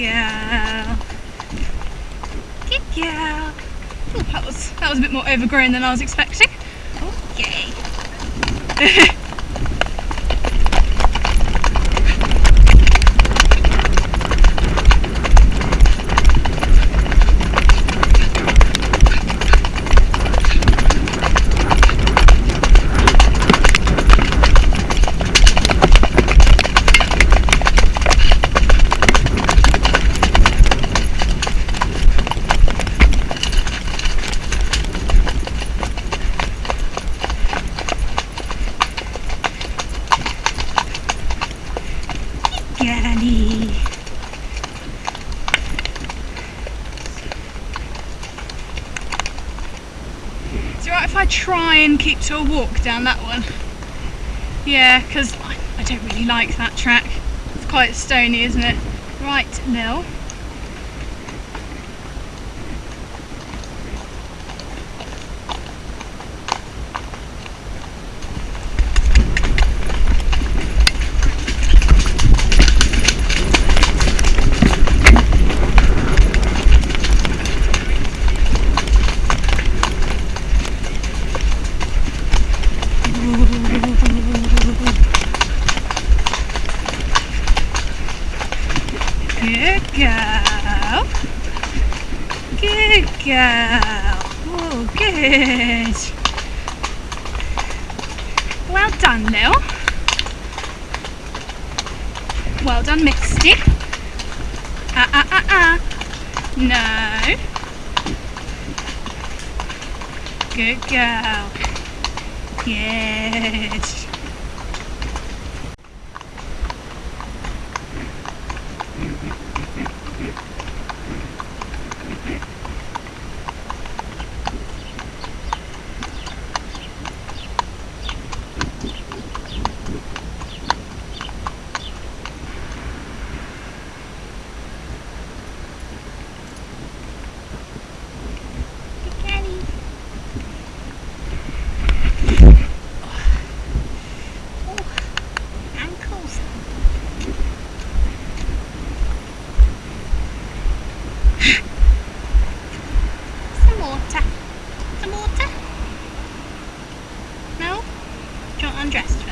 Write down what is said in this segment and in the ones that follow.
girl. Good girl. Oh, that was that was a bit more overgrown than I was expecting. Oh, okay. Is it right if I try and keep to a walk down that one? Yeah, because I, don't really like that track. It's quite stony, isn't it? Right, Nil. Good girl. Good girl. Oh, good. Well done, Lil. Well done, Misty. Ah, ah, ah, ah. No. Good girl. Good. Undressed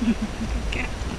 Girl.